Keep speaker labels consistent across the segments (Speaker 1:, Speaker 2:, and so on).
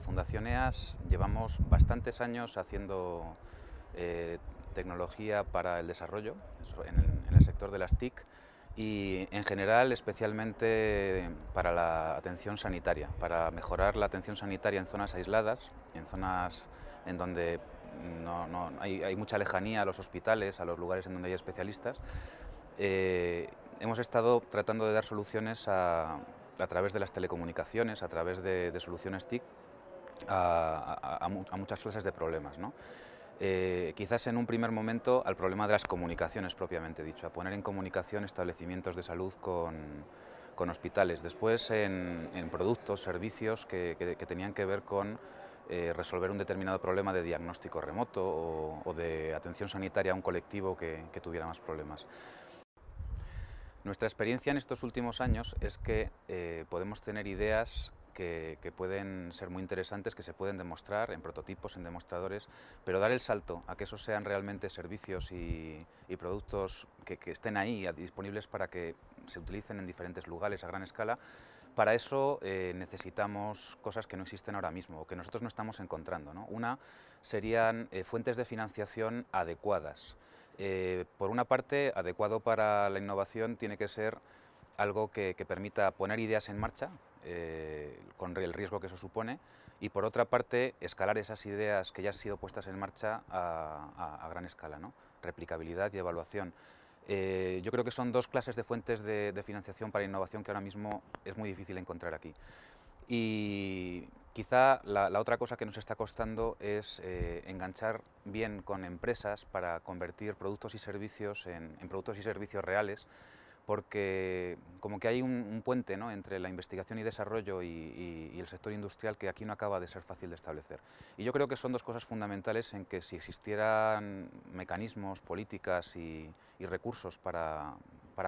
Speaker 1: Fundación EAS llevamos bastantes años haciendo eh, tecnología para el desarrollo en el, sector de las TIC y en general especialmente para la atención sanitaria, para mejorar la atención sanitaria en zonas aisladas, en zonas en donde no, hay, mucha lejanía a los hospitales, a los lugares en donde hay especialistas. Eh, hemos estado tratando de dar soluciones a, través de las telecomunicaciones, a través de, soluciones TIC, a, muchas clases de problemas. Eh, quizás en un primer momento al problema de las comunicaciones propiamente dicho, a poner en comunicación establecimientos de salud con, hospitales, después en, productos, servicios que, tenían que ver con eh, resolver un determinado problema de diagnóstico remoto o, de atención sanitaria a un colectivo que, tuviera más problemas. Nuestra experiencia en estos últimos años es que eh, podemos tener ideas que, pueden ser muy interesantes, que se pueden demostrar en prototipos, en demostradores, pero dar el salto a que esos sean realmente servicios y, productos que, estén ahí disponibles para que se utilicen en diferentes lugares a gran escala, para eso eh, necesitamos cosas que no existen ahora mismo o que nosotros no estamos encontrando. Una serían eh, fuentes de financiación adecuadas. Eh, por una parte, adecuado para la innovación tiene que ser algo que, permita poner ideas en marcha, con el riesgo que eso supone, y por otra parte, escalar esas ideas que ya han sido puestas en marcha a, gran escala, ¿no? replicabilidad y evaluación. Eh, yo creo que son dos clases de fuentes de, financiación para innovación que ahora mismo es muy difícil encontrar aquí. Y quizá la, otra cosa que nos está costando es eh, enganchar bien con empresas para convertir productos y servicios en productos y servicios reales porque como que hay un, puente entre la investigación y desarrollo y, el sector industrial que aquí no acaba de ser fácil de establecer. Y yo creo que son dos cosas fundamentales en que si existieran mecanismos, políticas y, recursos para,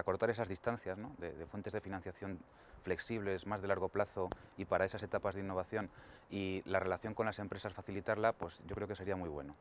Speaker 1: cortar esas distancias de, fuentes de financiación flexibles, más de largo plazo y para esas etapas de innovación y la relación con las empresas facilitarla, pues yo creo que sería muy bueno.